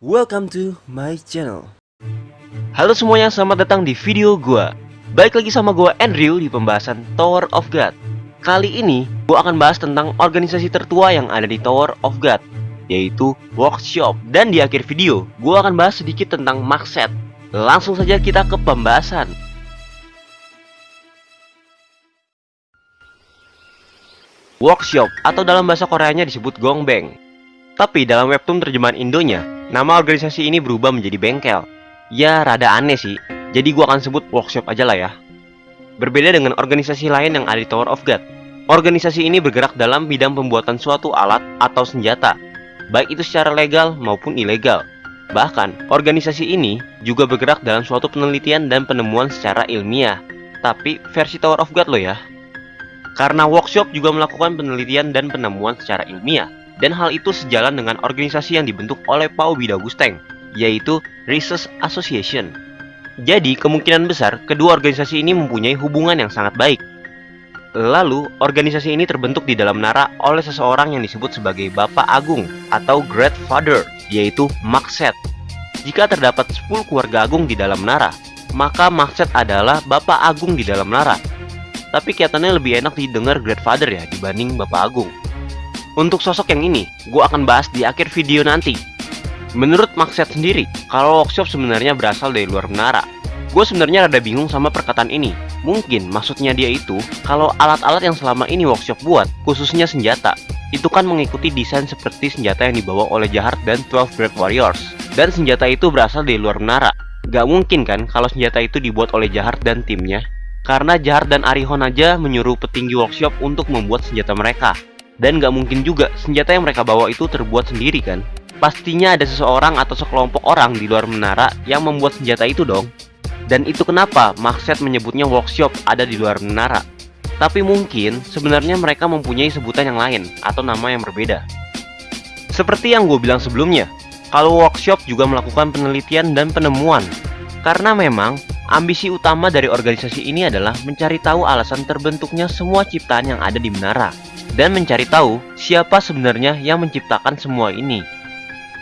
Welcome to my channel. Halo semuanya, selamat datang di video gua. Balik lagi sama gua Andrew di pembahasan Tower of God. Kali ini gua akan bahas tentang organisasi tertua yang ada di Tower of God, yaitu Workshop. Dan di akhir video, gua akan bahas sedikit tentang Maxet. Langsung saja kita ke pembahasan. Workshop atau dalam bahasa Koreanya disebut Gongbang. Tapi dalam webtoon terjemahan Indonya, nama organisasi ini berubah menjadi bengkel. Ya, rada aneh sih. Jadi gua akan sebut workshop aja lah ya. Berbeda dengan organisasi lain yang ada di Tower of God. Organisasi ini bergerak dalam bidang pembuatan suatu alat atau senjata, baik itu secara legal maupun ilegal. Bahkan, organisasi ini juga bergerak dalam suatu penelitian dan penemuan secara ilmiah. Tapi versi Tower of God loh ya. Karena workshop juga melakukan penelitian dan penemuan secara ilmiah, dan hal itu sejalan dengan organisasi yang dibentuk oleh Pao Bidagusteng, yaitu Research Association. Jadi, kemungkinan besar kedua organisasi ini mempunyai hubungan yang sangat baik. Lalu, organisasi ini terbentuk di dalam Nara oleh seseorang yang disebut sebagai Bapak Agung atau Great Father, yaitu Makset. Jika terdapat 10 keluarga agung di dalam Nara, maka Makset adalah Bapak Agung di dalam Nara. Tapi kelihatannya lebih enak didengar Great Father ya dibanding Bapak Agung. Untuk sosok yang ini, gue akan bahas di akhir video nanti. Menurut Makset sendiri, kalau workshop sebenarnya berasal dari luar menara. Gue sebenarnya rada bingung sama perkataan ini. Mungkin maksudnya dia itu, kalau alat-alat yang selama ini workshop buat, khususnya senjata, itu kan mengikuti desain seperti senjata yang dibawa oleh Jahar dan 12 Great Warriors. Dan senjata itu berasal dari luar menara. Gak mungkin kan kalau senjata itu dibuat oleh Jahar dan timnya? Karena Jahar dan Arihon aja menyuruh petinggi workshop untuk membuat senjata mereka. Dan gak mungkin juga senjata yang mereka bawa itu terbuat sendiri kan? Pastinya ada seseorang atau sekelompok orang di luar menara yang membuat senjata itu dong. Dan itu kenapa Maxet menyebutnya workshop ada di luar menara. Tapi mungkin sebenarnya mereka mempunyai sebutan yang lain atau nama yang berbeda. Seperti yang gue bilang sebelumnya, kalau workshop juga melakukan penelitian dan penemuan. Karena memang ambisi utama dari organisasi ini adalah mencari tahu alasan terbentuknya semua ciptaan yang ada di menara dan mencari tahu siapa sebenarnya yang menciptakan semua ini.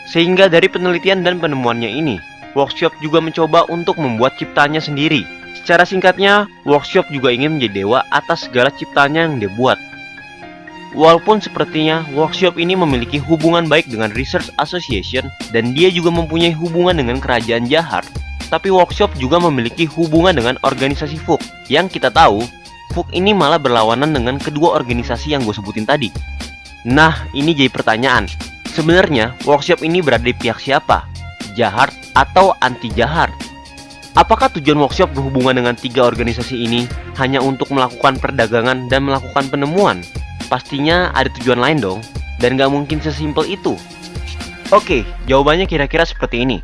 Sehingga dari penelitian dan penemuannya ini, workshop juga mencoba untuk membuat ciptanya sendiri. Secara singkatnya, workshop juga ingin menjadi dewa atas segala ciptanya yang dia buat. Walaupun sepertinya workshop ini memiliki hubungan baik dengan Research Association dan dia juga mempunyai hubungan dengan kerajaan Jahar, tapi workshop juga memiliki hubungan dengan organisasi FUK. Yang kita tahu, FUK ini malah berlawanan dengan kedua organisasi yang gue sebutin tadi. Nah, ini jadi pertanyaan. Sebenarnya, workshop ini berada di pihak siapa? Jahar atau anti Jahar? Apakah tujuan workshop berhubungan dengan tiga organisasi ini hanya untuk melakukan perdagangan dan melakukan penemuan? Pastinya ada tujuan lain dong, dan gak mungkin sesimpel itu. Oke, jawabannya kira-kira seperti ini.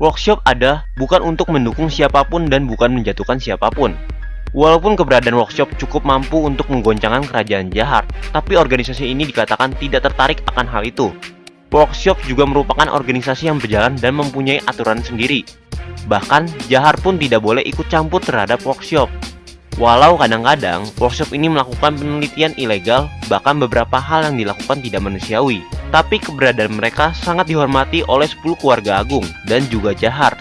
Workshop ada bukan untuk mendukung siapa pun dan bukan menjatuhkan siapa pun. Walaupun keberadaan workshop cukup mampu untuk menggoncangkan kerajaan Jahar, tapi organisasi ini dikatakan tidak tertarik akan hal itu. Workshop juga merupakan organisasi yang berjalan dan mempunyai aturan sendiri. Bahkan, Jahar pun tidak boleh ikut campur terhadap workshop. Walau kadang-kadang, workshop ini melakukan penelitian ilegal, bahkan beberapa hal yang dilakukan tidak manusiawi. Tapi keberadaan mereka sangat dihormati oleh 10 keluarga agung dan juga Jahar.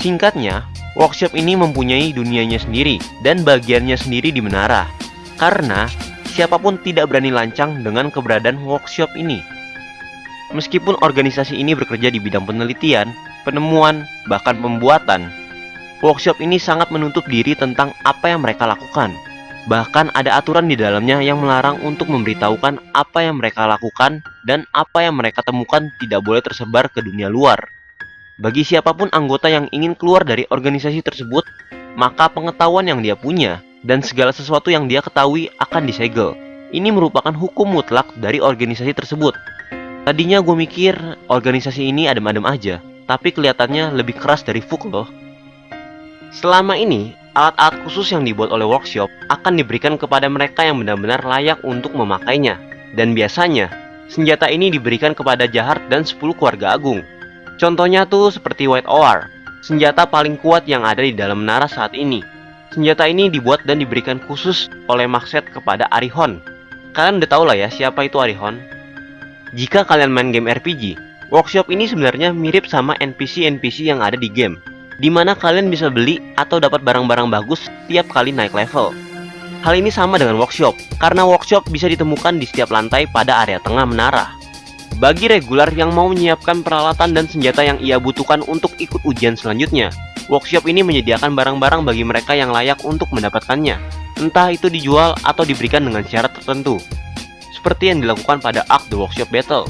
Singkatnya, workshop ini mempunyai dunianya sendiri dan bagiannya sendiri di menara. Karena, siapa pun tidak berani lancang dengan keberadaan workshop ini. Meskipun organisasi ini bekerja di bidang penelitian, penemuan, bahkan pembuatan, workshop ini sangat menutup diri tentang apa yang mereka lakukan. Bahkan ada aturan di dalamnya yang melarang untuk memberitahukan apa yang mereka lakukan dan apa yang mereka temukan tidak boleh tersebar ke dunia luar. Bagi siapa pun anggota yang ingin keluar dari organisasi tersebut, maka pengetahuan yang dia punya dan segala sesuatu yang dia ketahui akan disegel. Ini merupakan hukum mutlak dari organisasi tersebut. Tadinya gue mikir organisasi ini adem-adem aja, tapi kelihatannya lebih keras dari FUK loh. Selama ini, alat-alat khusus yang dibuat oleh workshop akan diberikan kepada mereka yang benar-benar layak untuk memakainya. Dan biasanya, senjata ini diberikan kepada Jahat dan 10 keluarga agung. Contohnya tuh seperti White Oar, senjata paling kuat yang ada di dalam menara saat ini. Senjata ini dibuat dan diberikan khusus oleh Maxet kepada Arihon. Kalian udah tau lah ya siapa itu Arihon. Jika kalian main game RPG, Workshop ini sebenarnya mirip sama NPC-NPC yang ada di game, di mana kalian bisa beli atau dapat barang-barang bagus setiap kali naik level. Hal ini sama dengan workshop, karena workshop bisa ditemukan di setiap lantai pada area tengah menara. Bagi regular yang mau menyiapkan peralatan dan senjata yang ia butuhkan untuk ikut ujian selanjutnya, workshop ini menyediakan barang-barang bagi mereka yang layak untuk mendapatkannya, entah itu dijual atau diberikan dengan syarat tertentu, seperti yang dilakukan pada Ark The Workshop Battle.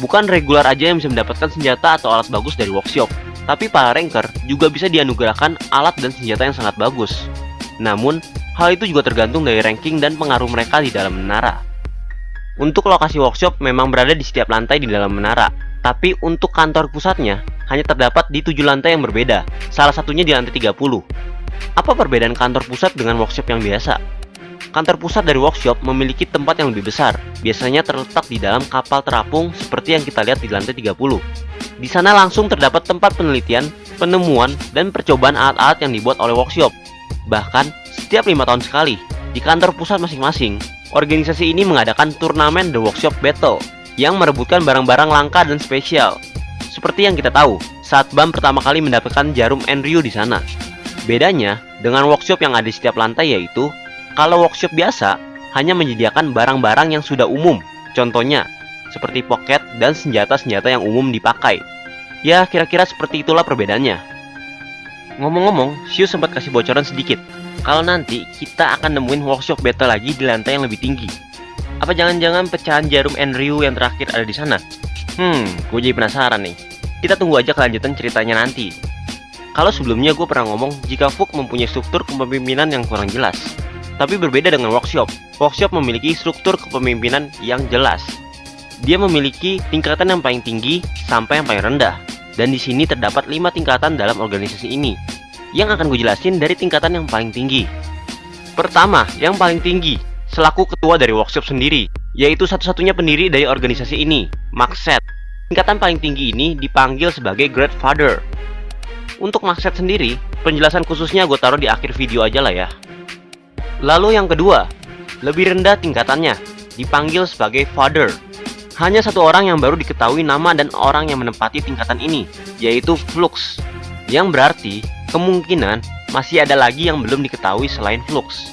Bukan regular aja yang bisa mendapatkan senjata atau alat bagus dari workshop, tapi para ranker juga bisa dianugerahkan alat dan senjata yang sangat bagus. Namun, hal itu juga tergantung dari ranking dan pengaruh mereka di dalam menara. Untuk lokasi workshop memang berada di setiap lantai di dalam menara, tapi untuk kantor pusatnya hanya terdapat di tujuh lantai yang berbeda, salah satunya di lantai 30. Apa perbedaan kantor pusat dengan workshop yang biasa? Kantor pusat dari workshop memiliki tempat yang lebih besar, biasanya terletak di dalam kapal terapung seperti yang kita lihat di lantai 30. Di sana langsung terdapat tempat penelitian, penemuan, dan percobaan alat-alat yang dibuat oleh workshop. Bahkan, setiap lima tahun sekali, di kantor pusat masing-masing, organisasi ini mengadakan turnamen The Workshop Battle yang merebutkan barang-barang langka dan spesial. Seperti yang kita tahu, saat BAM pertama kali mendapatkan jarum Enryu di sana. Bedanya dengan workshop yang ada di setiap lantai yaitu kalau workshop biasa, hanya menyediakan barang-barang yang sudah umum, contohnya seperti pocket dan senjata-senjata yang umum dipakai. Ya, kira-kira seperti itulah perbedaannya. Ngomong-ngomong, Shu sempat kasih bocoran sedikit. Kalau nanti kita akan nemuin workshop battle lagi di lantai yang lebih tinggi. Apa jangan-jangan pecahan jarum Enryu yang terakhir ada di sana? Hmm, gue jadi penasaran nih. Kita tunggu aja kelanjutan ceritanya nanti. Kalau sebelumnya gue pernah ngomong jika Fuk mempunyai struktur kepemimpinan yang kurang jelas. Tapi berbeda dengan workshop. Workshop memiliki struktur kepemimpinan yang jelas. Dia memiliki tingkatan yang paling tinggi sampai yang paling rendah. Dan di sini terdapat 5 tingkatan dalam organisasi ini. Yang akan gue jelasin dari tingkatan yang paling tinggi. Pertama, yang paling tinggi, selaku ketua dari workshop sendiri, yaitu satu-satunya pendiri dari organisasi ini, Maxet. Tingkatan paling tinggi ini dipanggil sebagai Great Father. Untuk Maxet sendiri, penjelasan khususnya gue taruh di akhir video aja lah ya. Lalu yang kedua, lebih rendah tingkatannya, dipanggil sebagai Father. Hanya satu orang yang baru diketahui nama dan orang yang menempati tingkatan ini, yaitu Flux. Yang berarti, kemungkinan masih ada lagi yang belum diketahui selain Flux.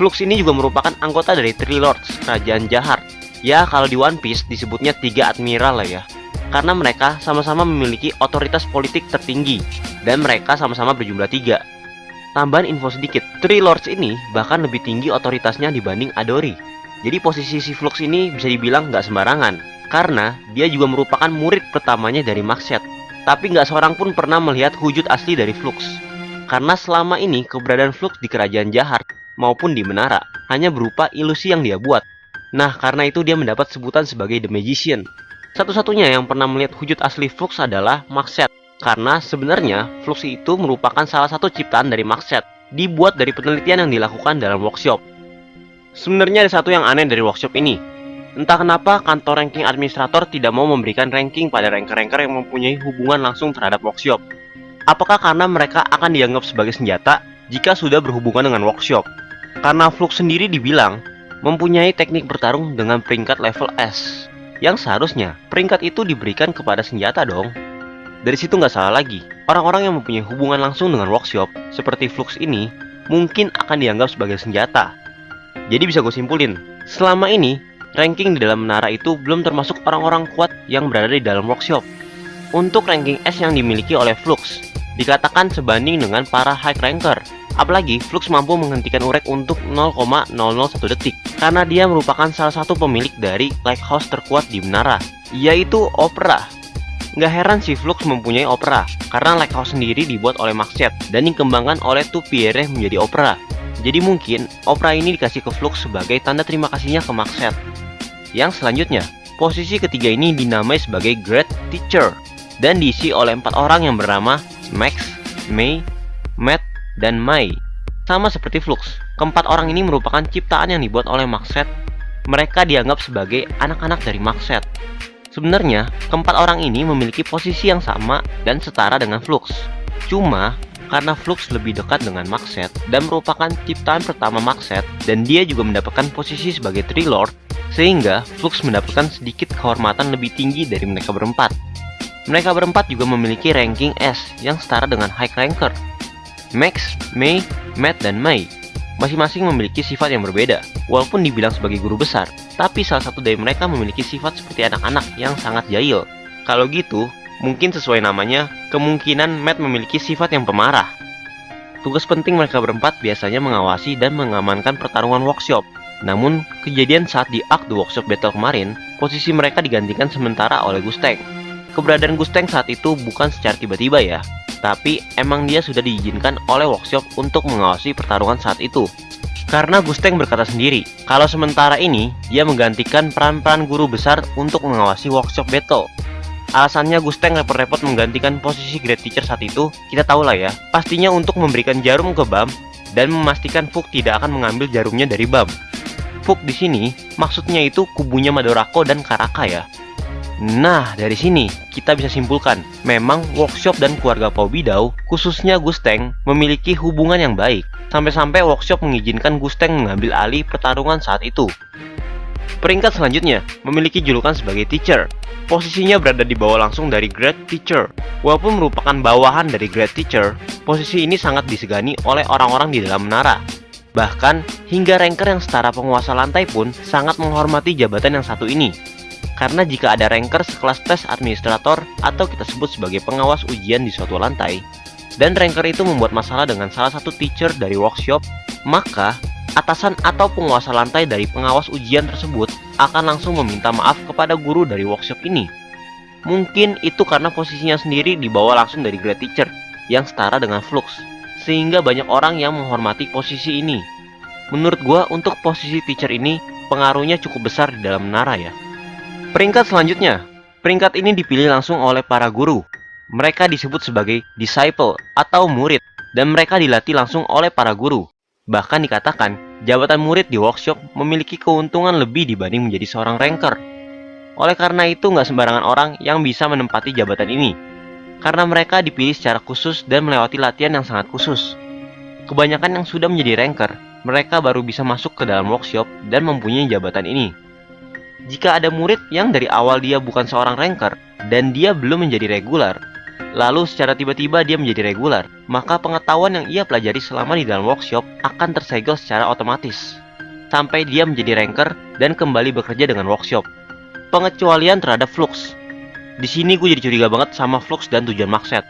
Flux ini juga merupakan anggota dari Three Lords, Kerajaan Jahat. Ya, kalau di One Piece disebutnya tiga admiral lah ya. Karena mereka sama-sama memiliki otoritas politik tertinggi, dan mereka sama-sama berjumlah tiga. Tambahan info sedikit, Three Lords ini bahkan lebih tinggi otoritasnya dibanding Adori. Jadi posisi si Flux ini bisa dibilang nggak sembarangan, karena dia juga merupakan murid pertamanya dari Maxet. Tapi nggak seorang pun pernah melihat wujud asli dari Flux. Karena selama ini keberadaan Flux di kerajaan jahat maupun di menara hanya berupa ilusi yang dia buat. Nah, karena itu dia mendapat sebutan sebagai The Magician. Satu-satunya yang pernah melihat wujud asli Flux adalah Maxet. Karena sebenarnya Flux itu merupakan salah satu ciptaan dari Maxet, dibuat dari penelitian yang dilakukan dalam workshop. Sebenarnya ada satu yang aneh dari workshop ini. Entah kenapa kantor ranking administrator tidak mau memberikan ranking pada ranker-ranker yang mempunyai hubungan langsung terhadap workshop. Apakah karena mereka akan dianggap sebagai senjata jika sudah berhubungan dengan workshop? Karena Flux sendiri dibilang mempunyai teknik bertarung dengan peringkat level S. Yang seharusnya peringkat itu diberikan kepada senjata dong. Dari situ nggak salah lagi, orang-orang yang mempunyai hubungan langsung dengan workshop seperti Flux ini mungkin akan dianggap sebagai senjata. Jadi bisa gue simpulin, selama ini ranking di dalam menara itu belum termasuk orang-orang kuat yang berada di dalam workshop. Untuk ranking S yang dimiliki oleh Flux, dikatakan sebanding dengan para high ranker. Apalagi Flux mampu menghentikan urek untuk 0,001 detik karena dia merupakan salah satu pemilik dari lighthouse terkuat di menara, yaitu Opera Nggak heran si Flux mempunyai opera, karena Lighthouse sendiri dibuat oleh Maxet dan dikembangkan oleh Tupierre menjadi opera. Jadi mungkin opera ini dikasih ke Flux sebagai tanda terima kasihnya ke Maxet. Yang selanjutnya, posisi ketiga ini dinamai sebagai Great Teacher dan diisi oleh empat orang yang bernama Max, May, Matt, dan Mai. Sama seperti Flux, keempat orang ini merupakan ciptaan yang dibuat oleh Maxet. Mereka dianggap sebagai anak-anak dari Maxet. Sebenarnya, keempat orang ini memiliki posisi yang sama dan setara dengan Flux. Cuma, karena Flux lebih dekat dengan Maxet dan merupakan ciptaan pertama Maxet dan dia juga mendapatkan posisi sebagai Tree Lord sehingga Flux mendapatkan sedikit kehormatan lebih tinggi dari mereka berempat. Mereka berempat juga memiliki ranking S yang setara dengan High Ranker. Max, Mei, Matt, dan Mei masing-masing memiliki sifat yang berbeda, walaupun dibilang sebagai guru besar, tapi salah satu dari mereka memiliki sifat seperti anak-anak yang sangat jahil. Kalau gitu, mungkin sesuai namanya, kemungkinan Matt memiliki sifat yang pemarah. Tugas penting mereka berempat biasanya mengawasi dan mengamankan pertarungan workshop. Namun, kejadian saat di The Workshop Battle kemarin, posisi mereka digantikan sementara oleh Gusteng. Keberadaan Gusteng saat itu bukan secara tiba-tiba ya, tapi emang dia sudah diizinkan oleh workshop untuk mengawasi pertarungan saat itu. Karena Gusteng berkata sendiri, kalau sementara ini dia menggantikan peran-peran guru besar untuk mengawasi workshop battle. Alasannya Gusteng repot-repot menggantikan posisi Great Teacher saat itu, kita tahu lah ya, pastinya untuk memberikan jarum ke Bam dan memastikan Fuk tidak akan mengambil jarumnya dari Bam. Fuk di sini maksudnya itu kubunya Madorako dan Karaka ya. Nah, dari sini kita bisa simpulkan, memang workshop dan keluarga Pau Bidau, khususnya Gusteng, memiliki hubungan yang baik. Sampai-sampai workshop mengizinkan Gusteng mengambil alih pertarungan saat itu. Peringkat selanjutnya, memiliki julukan sebagai teacher. Posisinya berada di bawah langsung dari Great Teacher. Walaupun merupakan bawahan dari Great Teacher, posisi ini sangat disegani oleh orang-orang di dalam menara. Bahkan, hingga ranker yang setara penguasa lantai pun sangat menghormati jabatan yang satu ini. Karena jika ada ranker sekelas tes administrator atau kita sebut sebagai pengawas ujian di suatu lantai, dan ranker itu membuat masalah dengan salah satu teacher dari workshop, maka atasan atau penguasa lantai dari pengawas ujian tersebut akan langsung meminta maaf kepada guru dari workshop ini. Mungkin itu karena posisinya sendiri dibawa langsung dari grade teacher yang setara dengan Flux, sehingga banyak orang yang menghormati posisi ini. Menurut gua untuk posisi teacher ini pengaruhnya cukup besar di dalam menara ya. Peringkat selanjutnya, peringkat ini dipilih langsung oleh para guru. Mereka disebut sebagai disciple atau murid, dan mereka dilatih langsung oleh para guru. Bahkan dikatakan, jabatan murid di workshop memiliki keuntungan lebih dibanding menjadi seorang ranker. Oleh karena itu, nggak sembarangan orang yang bisa menempati jabatan ini. Karena mereka dipilih secara khusus dan melewati latihan yang sangat khusus. Kebanyakan yang sudah menjadi ranker, mereka baru bisa masuk ke dalam workshop dan mempunyai jabatan ini. Jika ada murid yang dari awal dia bukan seorang ranker dan dia belum menjadi regular, lalu secara tiba-tiba dia menjadi regular, maka pengetahuan yang ia pelajari selama di dalam workshop akan tersegel secara otomatis sampai dia menjadi ranker dan kembali bekerja dengan workshop. Pengecualian terhadap Flux. Di sini gue jadi curiga banget sama Flux dan tujuan Maxet.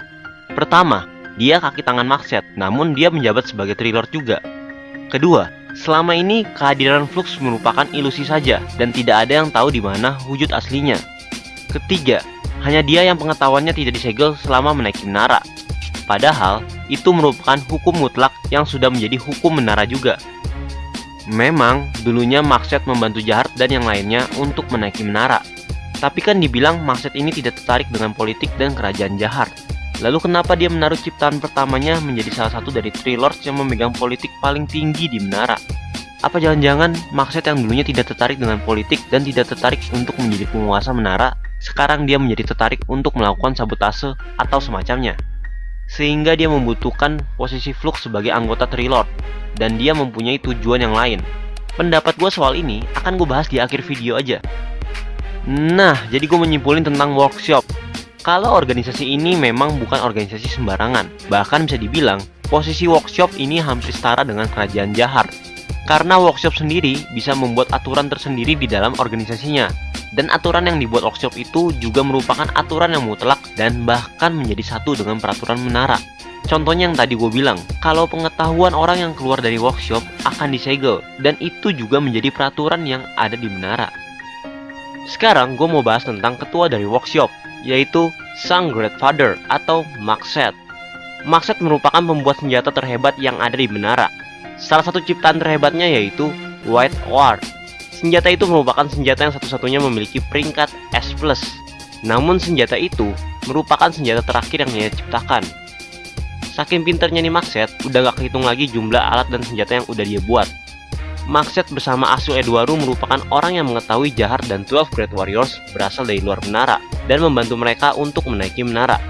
Pertama, dia kaki tangan Maxet, namun dia menjabat sebagai Trilord juga. Kedua, Selama ini, kehadiran Flux merupakan ilusi saja dan tidak ada yang tahu di mana wujud aslinya. Ketiga, hanya dia yang pengetahuannya tidak disegel selama menaiki menara. Padahal, itu merupakan hukum mutlak yang sudah menjadi hukum menara juga. Memang, dulunya Maxet membantu Jahat dan yang lainnya untuk menaiki menara. Tapi kan dibilang Maxet ini tidak tertarik dengan politik dan kerajaan Jahat. Lalu kenapa dia menaruh ciptaan pertamanya menjadi salah satu dari Three Lords yang memegang politik paling tinggi di menara? Apa jangan-jangan Maxet yang dulunya tidak tertarik dengan politik dan tidak tertarik untuk menjadi penguasa menara, sekarang dia menjadi tertarik untuk melakukan sabotase atau semacamnya? Sehingga dia membutuhkan posisi Flux sebagai anggota Three Lord, dan dia mempunyai tujuan yang lain. Pendapat gue soal ini akan gue bahas di akhir video aja. Nah, jadi gue menyimpulin tentang workshop kalau organisasi ini memang bukan organisasi sembarangan, bahkan bisa dibilang posisi workshop ini hampir setara dengan kerajaan Jahar. Karena workshop sendiri bisa membuat aturan tersendiri di dalam organisasinya. Dan aturan yang dibuat workshop itu juga merupakan aturan yang mutlak dan bahkan menjadi satu dengan peraturan menara. Contohnya yang tadi gue bilang, kalau pengetahuan orang yang keluar dari workshop akan disegel, dan itu juga menjadi peraturan yang ada di menara. Sekarang gue mau bahas tentang ketua dari workshop, yaitu Sang Great Father atau Maxet. Maxet merupakan pembuat senjata terhebat yang ada di menara. Salah satu ciptaan terhebatnya yaitu White Ward. Senjata itu merupakan senjata yang satu-satunya memiliki peringkat S+. Namun senjata itu merupakan senjata terakhir yang dia ciptakan. Saking pinternya nih Maxet, udah gak kehitung lagi jumlah alat dan senjata yang udah dia buat. Maxet bersama Asu Edwaru merupakan orang yang mengetahui Jahar dan 12 Great Warriors berasal dari luar menara dan membantu mereka untuk menaiki menara.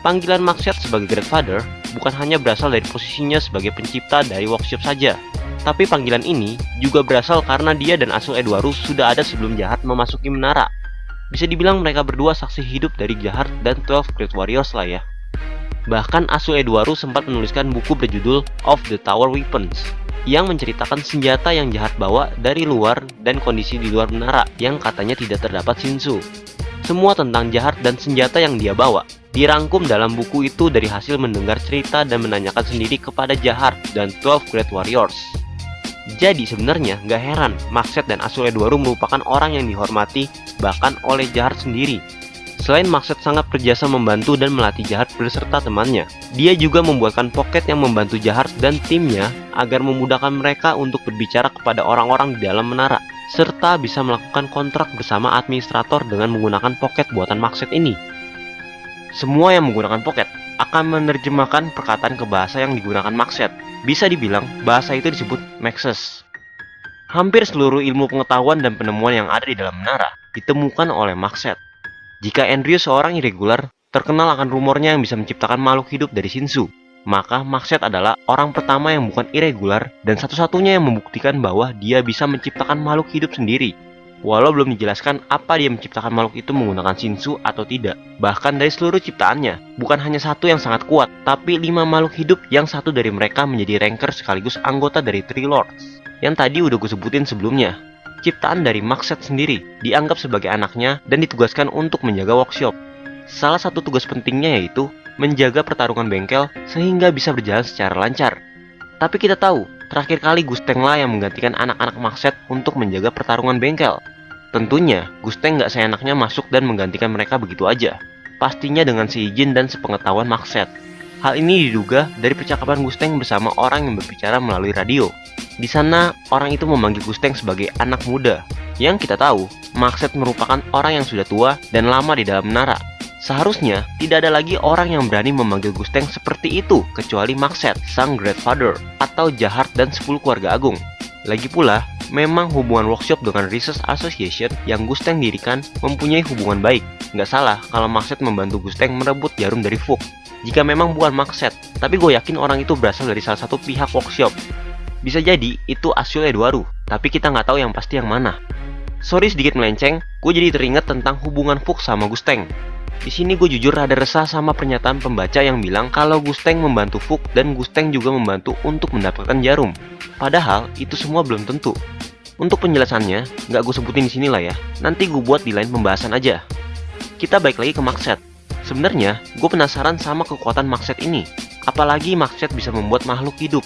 Panggilan Maxet sebagai Great Father bukan hanya berasal dari posisinya sebagai pencipta dari workshop saja. Tapi panggilan ini juga berasal karena dia dan Asul Edwarus sudah ada sebelum Jahat memasuki menara. Bisa dibilang mereka berdua saksi hidup dari Jahat dan 12 Great Warriors lah ya. Bahkan Asul Edwarus sempat menuliskan buku berjudul Of the Tower Weapons yang menceritakan senjata yang jahat bawa dari luar dan kondisi di luar menara yang katanya tidak terdapat Shinsu. Semua tentang jahat dan senjata yang dia bawa. Dirangkum dalam buku itu dari hasil mendengar cerita dan menanyakan sendiri kepada Jahat dan 12 Great Warriors. Jadi sebenarnya nggak heran Maxet dan Asul Edwaru merupakan orang yang dihormati bahkan oleh Jahat sendiri. Selain Maxet sangat berjasa membantu dan melatih Jahat beserta temannya, dia juga membuatkan pocket yang membantu Jahat dan timnya agar memudahkan mereka untuk berbicara kepada orang-orang di dalam menara, serta bisa melakukan kontrak bersama administrator dengan menggunakan pocket buatan Maxet ini. Semua yang menggunakan pocket akan menerjemahkan perkataan ke bahasa yang digunakan Maxet. Bisa dibilang, bahasa itu disebut Maxes. Hampir seluruh ilmu pengetahuan dan penemuan yang ada di dalam menara ditemukan oleh Maxet. Jika Andrew seorang irregular, terkenal akan rumornya yang bisa menciptakan makhluk hidup dari Shinsu, maka Maxet adalah orang pertama yang bukan irregular dan satu-satunya yang membuktikan bahwa dia bisa menciptakan makhluk hidup sendiri. Walau belum dijelaskan apa dia menciptakan makhluk itu menggunakan Shinsu atau tidak. Bahkan dari seluruh ciptaannya, bukan hanya satu yang sangat kuat, tapi lima makhluk hidup yang satu dari mereka menjadi ranker sekaligus anggota dari Three Lords. Yang tadi udah gue sebutin sebelumnya, ciptaan dari Maxet sendiri, dianggap sebagai anaknya dan ditugaskan untuk menjaga workshop. Salah satu tugas pentingnya yaitu menjaga pertarungan bengkel sehingga bisa berjalan secara lancar. Tapi kita tahu, terakhir kali Gusteng lah yang menggantikan anak-anak Maxet untuk menjaga pertarungan bengkel. Tentunya, Gusteng nggak seenaknya masuk dan menggantikan mereka begitu aja. Pastinya dengan seizin dan sepengetahuan Maxet. Hal ini diduga dari percakapan Gusteng bersama orang yang berbicara melalui radio. Di sana, orang itu memanggil Gusteng sebagai anak muda. Yang kita tahu, Maxet merupakan orang yang sudah tua dan lama di dalam menara. Seharusnya, tidak ada lagi orang yang berani memanggil Gusteng seperti itu kecuali Maxet, sang Great Father, atau Jahat dan 10 keluarga agung. Lagi pula, memang hubungan workshop dengan Research Association yang Gusteng dirikan mempunyai hubungan baik. Nggak salah kalau Maxet membantu Gusteng merebut jarum dari Fuk. Jika memang bukan Maxet, tapi gue yakin orang itu berasal dari salah satu pihak workshop. Bisa jadi itu Asyul Edwaru, tapi kita nggak tahu yang pasti yang mana. Sorry sedikit melenceng, gue jadi teringat tentang hubungan Fuk sama Gusteng. Di sini gue jujur rada resah sama pernyataan pembaca yang bilang kalau Gusteng membantu Fuk dan Gusteng juga membantu untuk mendapatkan jarum. Padahal itu semua belum tentu. Untuk penjelasannya, nggak gue sebutin di sini lah ya. Nanti gue buat di lain pembahasan aja. Kita balik lagi ke Maxet. Sebenarnya, gue penasaran sama kekuatan Maxet ini. Apalagi Maxet bisa membuat makhluk hidup.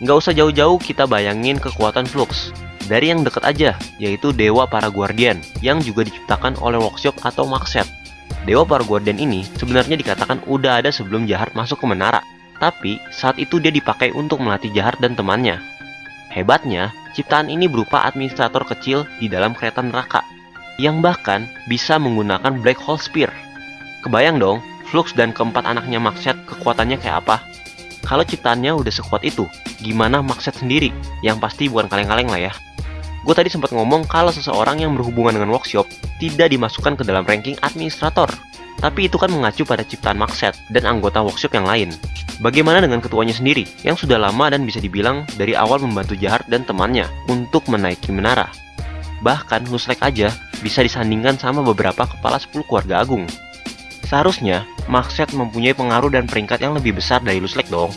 Nggak usah jauh-jauh kita bayangin kekuatan Flux. Dari yang deket aja, yaitu Dewa Para Guardian, yang juga diciptakan oleh Workshop atau Maxet. Dewa Para Guardian ini sebenarnya dikatakan udah ada sebelum Jahat masuk ke menara. Tapi, saat itu dia dipakai untuk melatih Jahat dan temannya. Hebatnya, ciptaan ini berupa administrator kecil di dalam kereta neraka, yang bahkan bisa menggunakan Black Hole Spear. Kebayang dong, Flux dan keempat anaknya Maxet kekuatannya kayak apa? Kalau ciptaannya udah sekuat itu, gimana Maxet sendiri? Yang pasti bukan kaleng-kaleng lah ya. Gue tadi sempat ngomong kalau seseorang yang berhubungan dengan workshop tidak dimasukkan ke dalam ranking administrator. Tapi itu kan mengacu pada ciptaan Maxet dan anggota workshop yang lain. Bagaimana dengan ketuanya sendiri, yang sudah lama dan bisa dibilang dari awal membantu Jahat dan temannya untuk menaiki menara? Bahkan Nuslek aja bisa disandingkan sama beberapa kepala 10 keluarga agung. Seharusnya, Maxet mempunyai pengaruh dan peringkat yang lebih besar dari Luslek dong.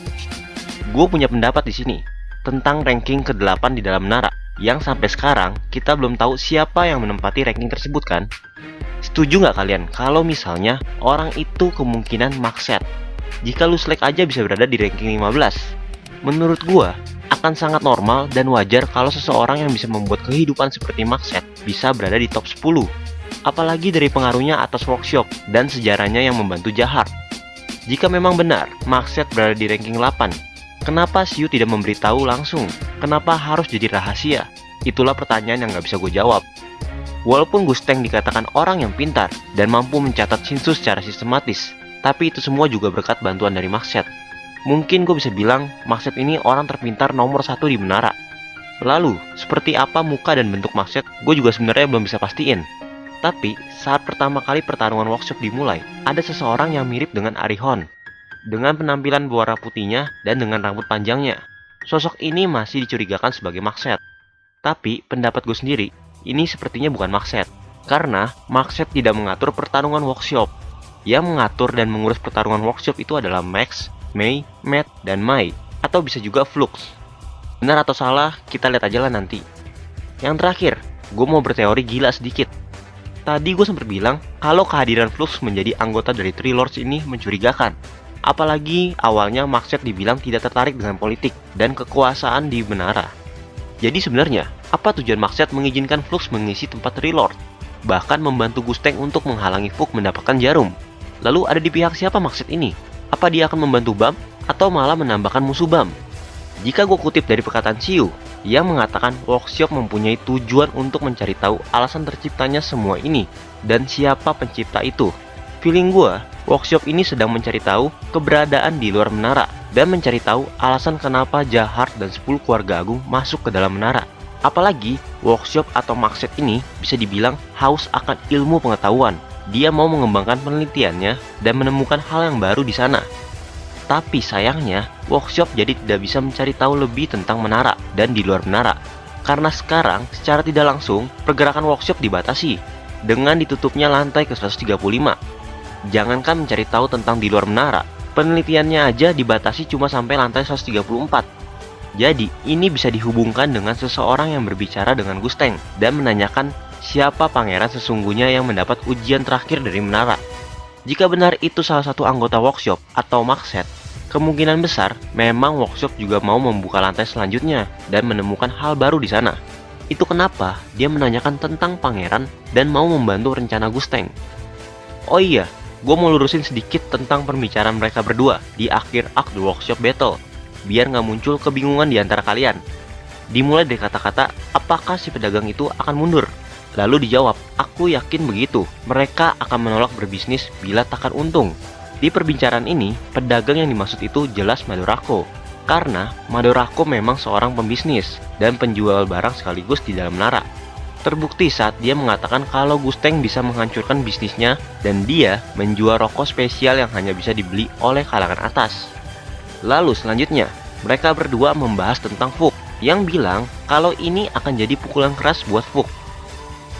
Gue punya pendapat di sini tentang ranking ke-8 di dalam menara, yang sampai sekarang kita belum tahu siapa yang menempati ranking tersebut kan? Setuju nggak kalian kalau misalnya orang itu kemungkinan Maxet? Jika Luslek aja bisa berada di ranking 15, menurut gua akan sangat normal dan wajar kalau seseorang yang bisa membuat kehidupan seperti Maxet bisa berada di top 10. Apalagi dari pengaruhnya atas workshop dan sejarahnya yang membantu Jahar. Jika memang benar, Maxet berada di ranking 8, Kenapa Siu tidak memberitahu langsung? Kenapa harus jadi rahasia? Itulah pertanyaan yang nggak bisa gue jawab. Walaupun Gusteng dikatakan orang yang pintar dan mampu mencatat Shinsu secara sistematis, tapi itu semua juga berkat bantuan dari Maxet. Mungkin gue bisa bilang Maxet ini orang terpintar nomor satu di menara. Lalu, seperti apa muka dan bentuk Maxet, gue juga sebenarnya belum bisa pastiin. Tapi, saat pertama kali pertarungan workshop dimulai, ada seseorang yang mirip dengan Arihon. Dengan penampilan berwarna putihnya dan dengan rambut panjangnya. Sosok ini masih dicurigakan sebagai Makset. Tapi pendapat gue sendiri, ini sepertinya bukan Makset. Karena Makset tidak mengatur pertarungan workshop. Yang mengatur dan mengurus pertarungan workshop itu adalah Max, Mei, Matt, dan Mai. Atau bisa juga Flux. Benar atau salah, kita lihat aja lah nanti. Yang terakhir, gue mau berteori gila sedikit. Tadi gue sempat bilang kalau kehadiran Flux menjadi anggota dari Three Lords ini mencurigakan. Apalagi awalnya Maxet dibilang tidak tertarik dengan politik dan kekuasaan di menara. Jadi sebenarnya, apa tujuan Maxet mengizinkan Flux mengisi tempat Three Lord? Bahkan membantu Gusteng untuk menghalangi Fuk mendapatkan jarum. Lalu ada di pihak siapa Maxet ini? Apa dia akan membantu Bam atau malah menambahkan musuh Bam? Jika gue kutip dari perkataan Siu, ia mengatakan workshop mempunyai tujuan untuk mencari tahu alasan terciptanya semua ini dan siapa pencipta itu. Feeling gue, workshop ini sedang mencari tahu keberadaan di luar menara dan mencari tahu alasan kenapa Jahar dan 10 keluarga agung masuk ke dalam menara. Apalagi, workshop atau makset ini bisa dibilang haus akan ilmu pengetahuan. Dia mau mengembangkan penelitiannya dan menemukan hal yang baru di sana. Tapi sayangnya, workshop jadi tidak bisa mencari tahu lebih tentang menara dan di luar menara. Karena sekarang, secara tidak langsung, pergerakan workshop dibatasi dengan ditutupnya lantai ke 135 Jangankan mencari tahu tentang di luar menara, penelitiannya aja dibatasi cuma sampai lantai 134. Jadi, ini bisa dihubungkan dengan seseorang yang berbicara dengan Gusteng dan menanyakan siapa pangeran sesungguhnya yang mendapat ujian terakhir dari menara. Jika benar itu salah satu anggota workshop atau makset, kemungkinan besar memang workshop juga mau membuka lantai selanjutnya dan menemukan hal baru di sana. Itu kenapa dia menanyakan tentang pangeran dan mau membantu rencana Gusteng. Oh iya, gue mau lurusin sedikit tentang pembicaraan mereka berdua di akhir The Workshop Battle, biar nggak muncul kebingungan di antara kalian. Dimulai dari kata-kata, apakah si pedagang itu akan mundur? Lalu dijawab, aku yakin begitu, mereka akan menolak berbisnis bila takkan untung. Di perbincangan ini, pedagang yang dimaksud itu jelas Madorako. Karena Madorako memang seorang pembisnis dan penjual barang sekaligus di dalam menara. Terbukti saat dia mengatakan kalau Gusteng bisa menghancurkan bisnisnya dan dia menjual rokok spesial yang hanya bisa dibeli oleh kalangan atas. Lalu selanjutnya, mereka berdua membahas tentang Fuk yang bilang kalau ini akan jadi pukulan keras buat Fuk.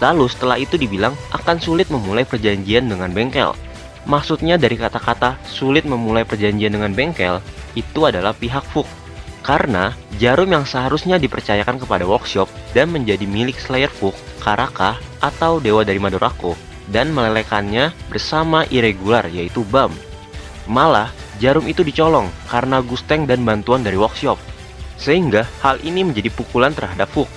Lalu setelah itu dibilang akan sulit memulai perjanjian dengan bengkel. Maksudnya dari kata-kata sulit memulai perjanjian dengan bengkel itu adalah pihak Fuk karena jarum yang seharusnya dipercayakan kepada workshop dan menjadi milik Slayer Fuk, Karaka, atau dewa dari Madorako, dan melelekannya bersama irregular yaitu Bam. Malah, jarum itu dicolong karena Gusteng dan bantuan dari workshop. Sehingga hal ini menjadi pukulan terhadap Fuk.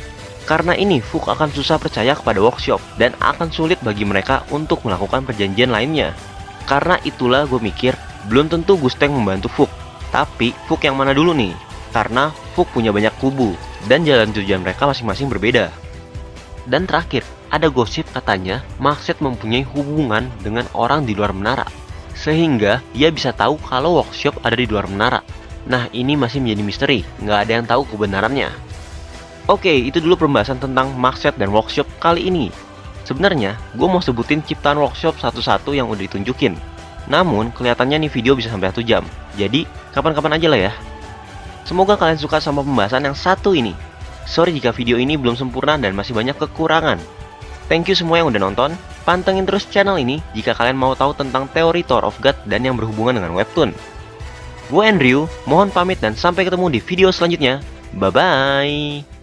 Karena ini, Fuk akan susah percaya kepada workshop dan akan sulit bagi mereka untuk melakukan perjanjian lainnya. Karena itulah gue mikir, belum tentu Gusteng membantu Fuk. Tapi, Fuk yang mana dulu nih? Karena Fuk punya banyak kubu dan jalan tujuan mereka masing-masing berbeda. Dan terakhir, ada gosip katanya Maxet mempunyai hubungan dengan orang di luar menara, sehingga dia bisa tahu kalau workshop ada di luar menara. Nah, ini masih menjadi misteri, nggak ada yang tahu kebenarannya. Oke, itu dulu pembahasan tentang Maxet dan workshop kali ini. Sebenarnya, gue mau sebutin ciptaan workshop satu-satu yang udah ditunjukin. Namun, kelihatannya nih video bisa sampai 1 jam. Jadi, kapan-kapan aja lah ya. Semoga kalian suka sama pembahasan yang satu ini. Sorry jika video ini belum sempurna dan masih banyak kekurangan. Thank you semua yang udah nonton. Pantengin terus channel ini jika kalian mau tahu tentang teori Tower of God dan yang berhubungan dengan webtoon. Gue Andrew, mohon pamit dan sampai ketemu di video selanjutnya. Bye-bye.